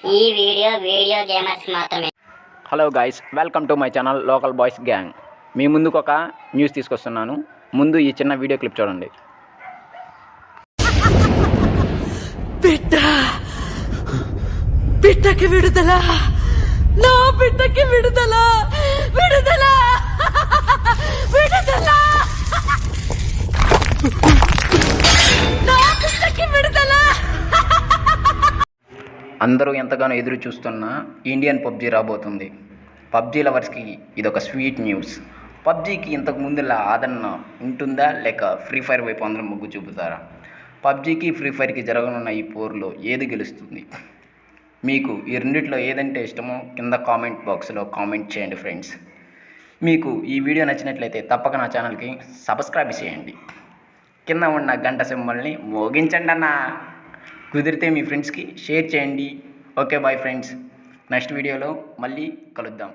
ఈ video video gamers మాత్రమే. Hello guys welcome to my channel local boys gang మీ ముందుకు ఒక న్యూస్ తీసుకొస్తున్నాను. ముందు ఈ చిన్న వీడియో క్లిప్ చూడండి. బిడ్డ! బిడ్డకి విడుదల! నా బిడ్డకి విడుదల! విడుదల! విడుదల! అందరూ ఎంతగానో ఎదురు చూస్తున్న ఇండియన్ పబ్జీ రాబోతుంది. పబ్జీ లవర్స్కి ఇదొక స్వీట్ న్యూస్. పబ్జీకి ఇంతకు ముందులా ఆదరణ ఉంటుందా లేక ఫ్రీ ఫైర్ వైపు అందరం మొగ్గు చూపుతారా? పబ్జీకి ఫ్రీ ఫైర్కి జరగనున్న ఈ పోర్లో ఏది గెలుస్తుంది? మీకు ఈ రెండిట్లో ఏదంటే ఇష్టమో కింద కామెంట్ బాక్స్లో కామెంట్ చేయండి ఫ్రెండ్స్. మీకు ఈ వీడియో నచ్చినట్లయితే తప్పక నా ఛానల్కి సబ్స్క్రైబ్ చేయండి. కింద ఉన్న గంట సింబల్ని మోగించండి అన్నా కుదిరితే మీ ఫ్రెండ్స్కి షేర్ చేయండి. Okay bye friends. నెక్స్ట్ వీడియోలో మళ్ళీ కలుద్దాం.